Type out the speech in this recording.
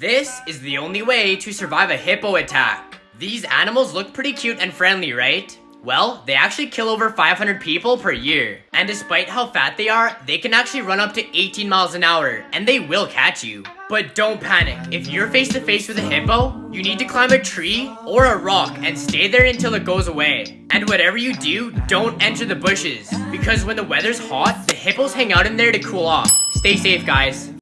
This is the only way to survive a hippo attack. These animals look pretty cute and friendly, right? Well, they actually kill over 500 people per year. And despite how fat they are, they can actually run up to 18 miles an hour, and they will catch you. But don't panic. If you're face to face with a hippo, you need to climb a tree or a rock and stay there until it goes away. And whatever you do, don't enter the bushes. Because when the weather's hot, the hippos hang out in there to cool off. Stay safe, guys.